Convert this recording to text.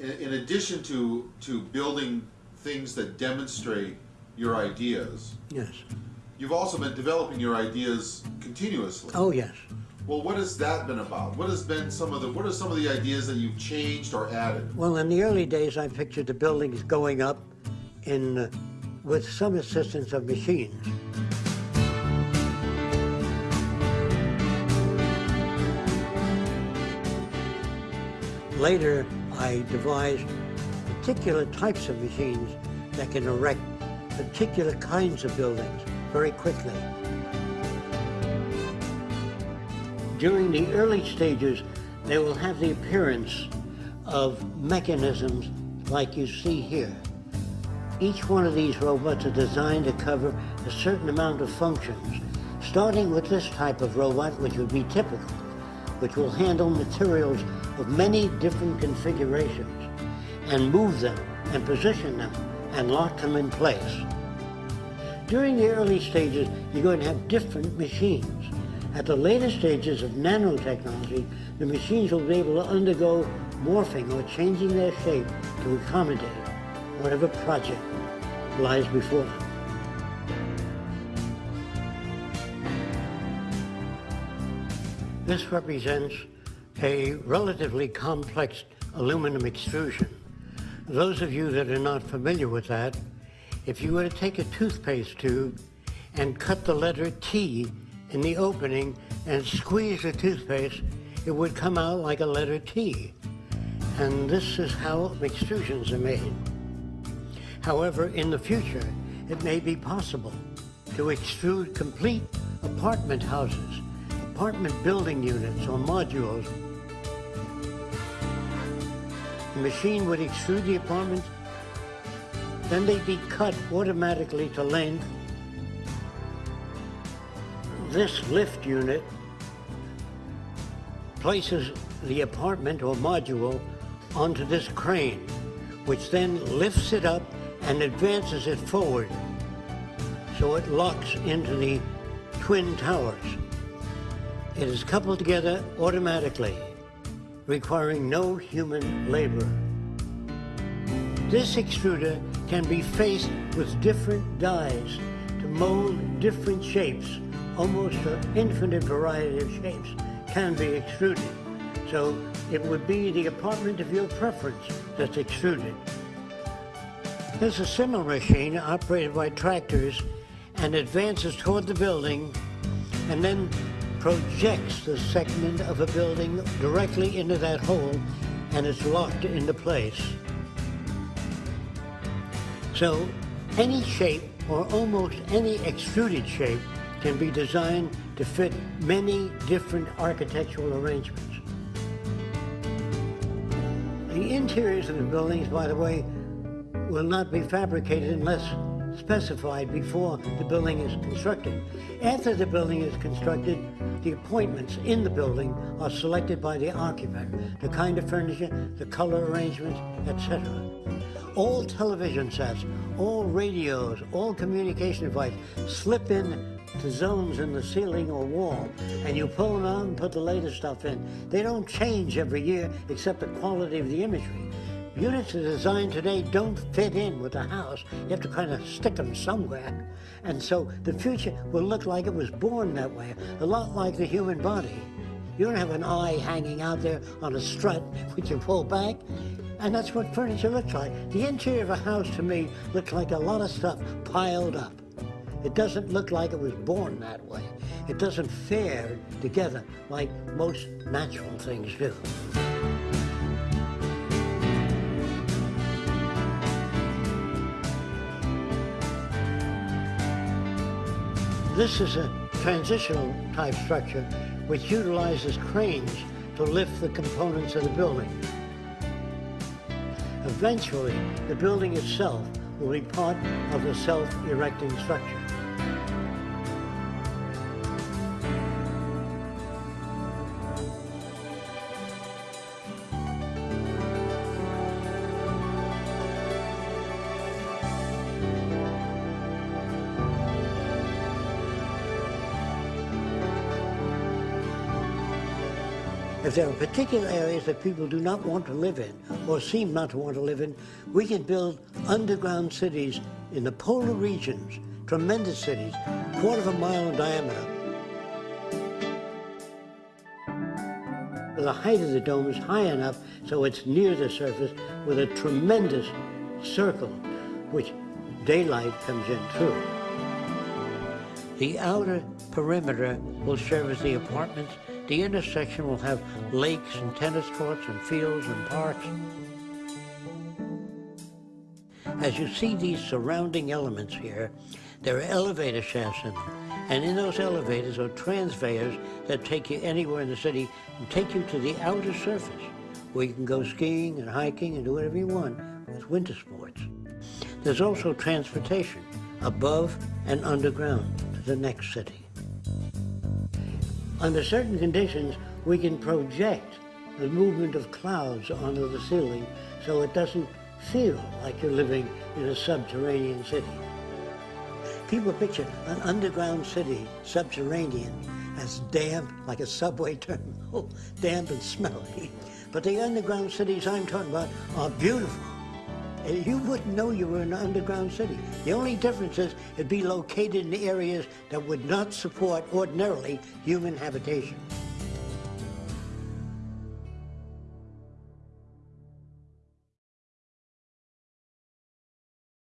in, in addition to, to building things that demonstrate your ideas, Yes. you've also been developing your ideas continuously. Oh, yes. Well, what has that been about? What has been some of the, what are some of the ideas that you've changed or added? Well, in the early days, I pictured the buildings going up in, uh, with some assistance of machines. Later, I devised particular types of machines that can erect particular kinds of buildings very quickly. During the early stages, they will have the appearance of mechanisms like you see here. Each one of these robots are designed to cover a certain amount of functions, starting with this type of robot, which would be typical, which will handle materials of many different configurations and move them and position them and lock them in place. During the early stages, you're going to have different machines. At the later stages of nanotechnology, the machines will be able to undergo morphing or changing their shape to accommodate whatever project lies before them. This represents a relatively complex aluminum extrusion. Those of you that are not familiar with that, if you were to take a toothpaste tube and cut the letter T in the opening and squeeze the toothpaste, it would come out like a letter T. And this is how extrusions are made. However, in the future, it may be possible to extrude complete apartment houses, apartment building units or modules. Machine would extrude the apartments, then they'd be cut automatically to length. This lift unit places the apartment or module onto this crane, which then lifts it up and advances it forward so it locks into the twin towers. It is coupled together automatically, requiring no human labor. This extruder can be faced with different dies to mold different shapes. Almost an infinite variety of shapes can be extruded. So it would be the apartment of your preference that's extruded. There's a similar machine operated by tractors and advances toward the building and then projects the segment of a building directly into that hole and it's locked into place. So any shape or almost any extruded shape can be designed to fit many different architectural arrangements. The interiors of the buildings, by the way, will not be fabricated unless specified before the building is constructed. After the building is constructed, the appointments in the building are selected by the occupant, the kind of furniture, the color arrangements, etc. All television sets, all radios, all communication devices slip in to zones in the ceiling or wall, and you pull them out and put the latest stuff in. They don't change every year except the quality of the imagery. Units are designed today don't fit in with the house. You have to kind of stick them somewhere. And so the future will look like it was born that way, a lot like the human body. You don't have an eye hanging out there on a strut which you pull back. And that's what furniture looks like. The interior of a house to me looks like a lot of stuff piled up. It doesn't look like it was born that way. It doesn't fare together like most natural things do. This is a transitional type structure which utilizes cranes to lift the components of the building. Eventually, the building itself will be part of the self-erecting structure. If there are particular areas that people do not want to live in or seem not to want to live in, we can build underground cities in the polar regions, tremendous cities, quarter of a mile in diameter. The height of the dome is high enough so it's near the surface with a tremendous circle which daylight comes in through. The outer perimeter will serve as the apartments the intersection will have lakes and tennis courts and fields and parks. As you see these surrounding elements here, there are elevator shafts in them. And in those elevators are transfers that take you anywhere in the city and take you to the outer surface where you can go skiing and hiking and do whatever you want with winter sports. There's also transportation above and underground to the next city. Under certain conditions, we can project the movement of clouds onto the ceiling so it doesn't feel like you're living in a subterranean city. People picture an underground city, subterranean, as damp, like a subway terminal, damp and smelly. But the underground cities I'm talking about are beautiful. And You wouldn't know you were in an underground city. The only difference is it'd be located in areas that would not support ordinarily human habitation.